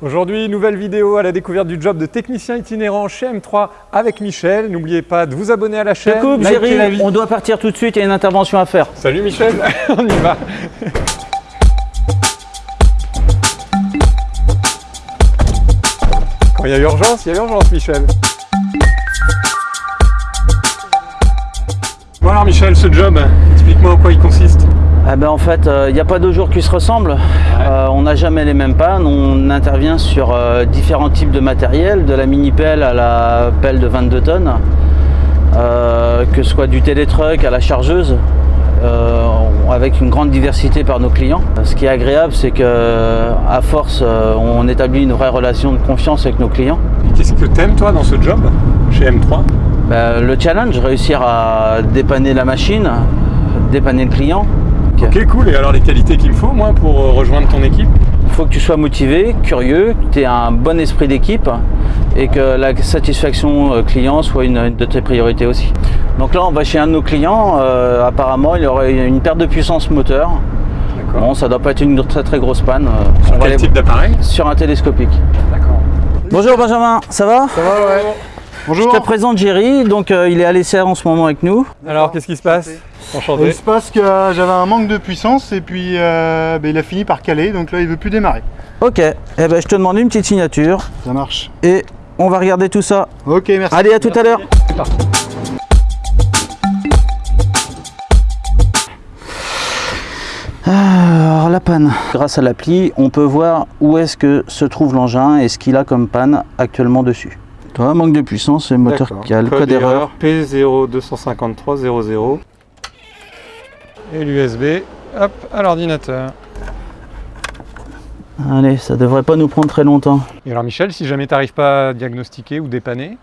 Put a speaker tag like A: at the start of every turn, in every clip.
A: Aujourd'hui, nouvelle vidéo à la découverte du job de technicien itinérant chez M3 avec Michel. N'oubliez pas de vous abonner à la chaîne.
B: coupe, Jerry, on doit partir tout de suite, il y a une intervention à faire.
A: Salut Michel, on y va. Quand il y a urgence, il y a urgence Michel. Bon alors Michel, ce job, explique-moi en quoi il consiste?
B: Eh ben, en fait, il euh, n'y a pas deux jours qui se ressemblent. Euh, on n'a jamais les mêmes pannes. On intervient sur euh, différents types de matériel, de la mini-pelle à la pelle de 22 tonnes, que ce soit du télétruck à la chargeuse, avec une grande diversité par nos clients. Ce qui est agréable, c'est qu'à force, on établit une vraie relation de confiance avec nos clients.
A: Qu'est-ce que tu aimes toi dans ce job chez M3
B: ben, Le challenge, réussir à dépanner la machine, dépanner le client,
A: Ok, cool. Et alors les qualités qu'il me faut, moi, pour euh, rejoindre ton équipe?
B: Il faut que tu sois motivé, curieux, que tu aies un bon esprit d'équipe et que la satisfaction euh, client soit une, de tes priorités aussi. Donc là, on va chez un de nos clients. Euh, apparemment, il y aurait une perte de puissance moteur. Bon, ça doit pas être une très très grosse panne.
A: Sur quel type d'appareil?
B: Sur un télescopique. D'accord. Bonjour Benjamin, ça va?
A: Ça va, ouais.
B: Bonjour. Je te présente Jerry, donc il est à l'essai en ce moment avec nous.
A: Alors, qu'est-ce qui se passe
C: il se passe que euh, j'avais un manque de puissance et puis euh, ben, il a fini par caler, donc là il veut plus démarrer.
B: Ok, eh ben, je te demande une petite signature.
C: Ça marche.
B: Et on va regarder tout ça.
C: Ok, merci.
B: Allez, à tout à l'heure. Alors la panne. Grâce à l'appli, on peut voir où est-ce que se trouve l'engin et ce qu'il a comme panne actuellement dessus. Toi, manque de puissance, le moteur qui a le code, erreur.
A: P025300 et l'USB hop à l'ordinateur.
B: Allez, ça devrait pas nous prendre très longtemps.
A: Et alors Michel, si jamais tu n'arrives pas à diagnostiquer ou dépanner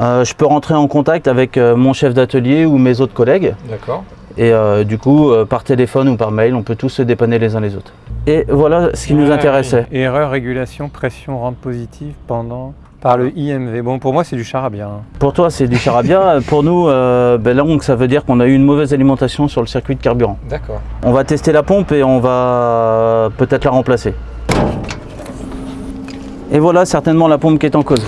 B: euh, Je peux rentrer en contact avec euh, mon chef d'atelier ou mes autres collègues.
A: D'accord.
B: Et euh, du coup, par téléphone ou par mail, on peut tous se dépanner les uns les autres. Et voilà ce qui nous intéressait.
A: Erreur, régulation, pression, rampe positive pendant par le IMV. Bon, pour moi, c'est du charabia. Hein.
B: Pour toi, c'est du charabia. pour nous, euh, ben ça veut dire qu'on a eu une mauvaise alimentation sur le circuit de carburant.
A: D'accord.
B: On va tester la pompe et on va peut-être la remplacer. Et voilà certainement la pompe qui est en cause.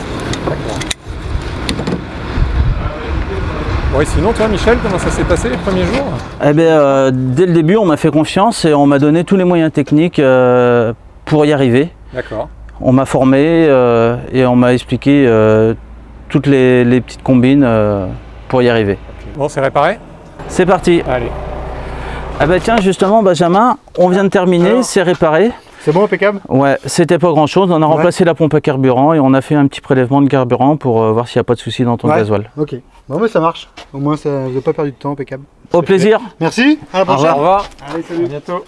A: Oui, sinon, toi, Michel, comment ça s'est passé les premiers jours?
B: Eh bien, euh, dès le début, on m'a fait confiance et on m'a donné tous les moyens techniques euh, pour y arriver.
A: D'accord
B: on m'a formé euh, et on m'a expliqué euh, toutes les, petites combines euh, pour y arriver.
A: Bon, c'est réparé?
B: C'est parti
A: Allez.
B: Ah bah tiens, justement, Benjamin, on vient de terminer, c'est réparé.
C: C'est bon, impeccable?
B: Ouais, c'était pas grand chose. On a remplacé la pompe à carburant et on a fait un petit prélèvement de carburant pour voir s'il n'y a pas de souci dans ton gasoil.
C: Ok, bon, mais ça marche. Au moins, ça, vous n'avez pas perdu de temps, impeccable.
B: Au plaisir.
C: Merci, à la prochaine.
A: Au revoir.
C: Allez, salut.
A: À bientôt.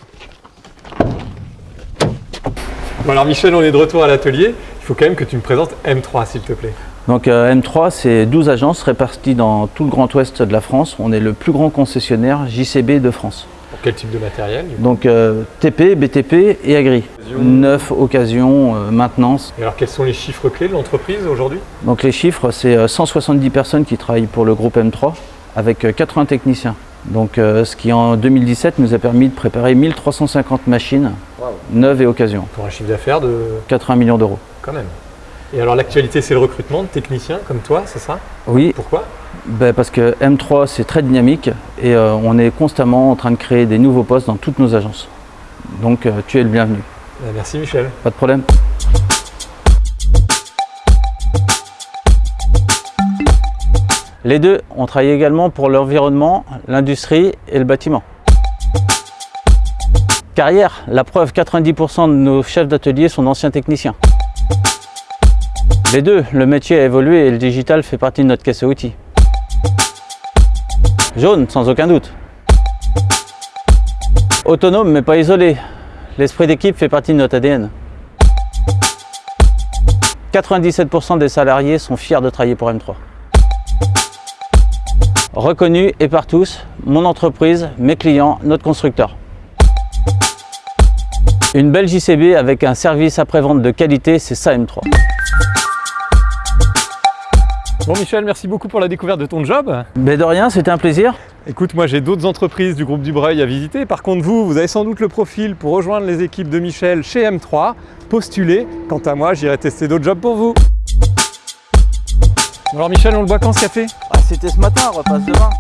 A: Bon alors Michel, on est de retour à l'atelier. Il faut quand même que tu me présentes M3 s'il te plaît.
B: Donc euh, M3, c'est 12 agences réparties dans tout le grand ouest de la France. On est le plus grand concessionnaire JCB de France.
A: Pour quel type de matériel
B: Donc euh, TP, BTP et Agri. Neuf, occasion, euh, maintenance.
A: Et alors quels sont les chiffres clés de l'entreprise aujourd'hui?
B: Donc les chiffres, c'est 170 personnes qui travaillent pour le groupe M3 avec 80 techniciens. Donc euh, ce qui en 2017 nous a permis de préparer 1350 machines neuves et occasions.
A: Pour un chiffre d'affaires de
B: 80 millions d'euros.
A: Quand même. Et alors l'actualité c'est le recrutement de techniciens comme toi, c'est ça?
B: Oui.
A: Pourquoi?
B: Ben, Parce que M3 c'est très dynamique et euh, on est constamment en train de créer des nouveaux postes dans toutes nos agences. Donc euh, tu es le bienvenu.
A: Ben, merci Michel.
B: Pas de problème. Les deux, on travaille également pour l'environnement, l'industrie et le bâtiment. Carrière, la preuve, 90% de nos chefs d'atelier sont d'anciens techniciens. Les deux, le métier a évolué et le digital fait partie de notre caisse à outils. Jaune, sans aucun doute. Autonome mais pas isolé. L'esprit d'équipe fait partie de notre ADN. 97% des salariés sont fiers de travailler pour M3 reconnu et par tous, mon entreprise, mes clients, notre constructeur. Une belle JCB avec un service après-vente de qualité, c'est ça M3.
A: Bon Michel, merci beaucoup pour la découverte de ton job.
B: Mais de rien, c'était un plaisir.
A: Écoute, moi j'ai d'autres entreprises du groupe Dubreuil à visiter. Par contre, vous, vous avez sans doute le profil pour rejoindre les équipes de Michel chez M3. Postulez. Quant à moi, j'irai tester d'autres jobs pour vous. Alors Michel, on le boit quand ce café?
B: C'était ce matin, repasse demain.